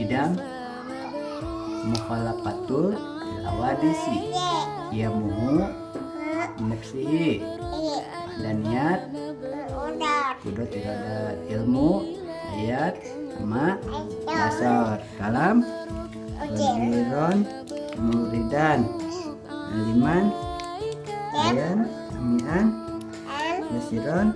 idam mukhalafatul awadisi ya muhu nafsihi dan niat kudut tidak ada ilmu ayat sama dasar. Kalam Wadiron Muridan Aliman Ayan Amian nasiron